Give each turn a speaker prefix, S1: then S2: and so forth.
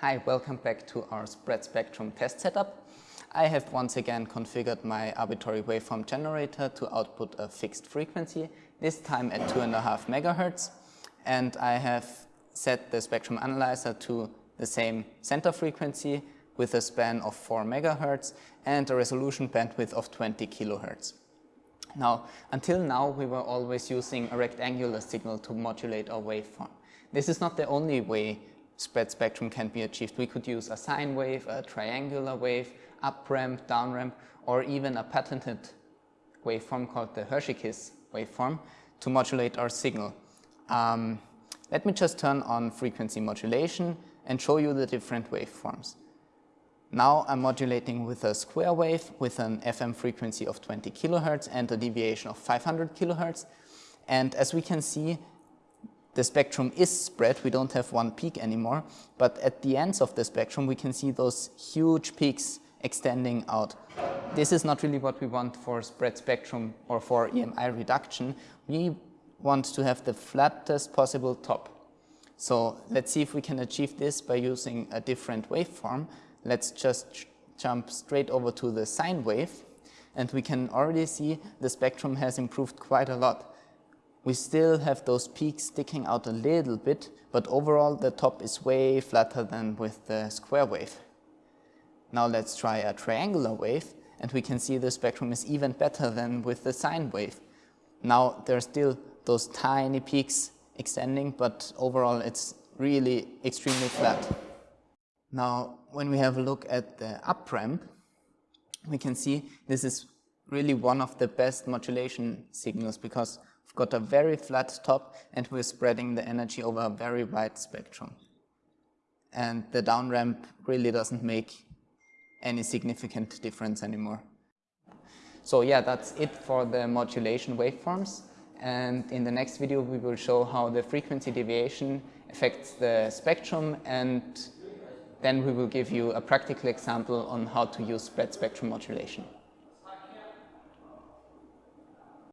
S1: Hi, welcome back to our spread spectrum test setup. I have once again configured my arbitrary waveform generator to output a fixed frequency, this time at 2.5 megahertz. And I have set the spectrum analyzer to the same center frequency with a span of 4 megahertz and a resolution bandwidth of 20 kilohertz. Now, until now, we were always using a rectangular signal to modulate our waveform. This is not the only way spread spectrum can be achieved. We could use a sine wave, a triangular wave, up ramp, down ramp, or even a patented waveform called the Hershey-Kiss waveform to modulate our signal. Um, let me just turn on frequency modulation and show you the different waveforms. Now I'm modulating with a square wave with an FM frequency of 20 kilohertz and a deviation of 500 kilohertz. And as we can see, the spectrum is spread, we don't have one peak anymore, but at the ends of the spectrum we can see those huge peaks extending out. This is not really what we want for spread spectrum or for EMI reduction. We want to have the flattest possible top. So let's see if we can achieve this by using a different waveform. Let's just jump straight over to the sine wave and we can already see the spectrum has improved quite a lot we still have those peaks sticking out a little bit, but overall the top is way flatter than with the square wave. Now let's try a triangular wave and we can see the spectrum is even better than with the sine wave. Now there are still those tiny peaks extending, but overall it's really extremely flat. Now when we have a look at the up ramp, we can see this is really one of the best modulation signals because Got a very flat top and we're spreading the energy over a very wide spectrum. And the down ramp really doesn't make any significant difference anymore. So yeah, that's it for the modulation waveforms. And in the next video, we will show how the frequency deviation affects the spectrum and then we will give you a practical example on how to use spread spectrum modulation.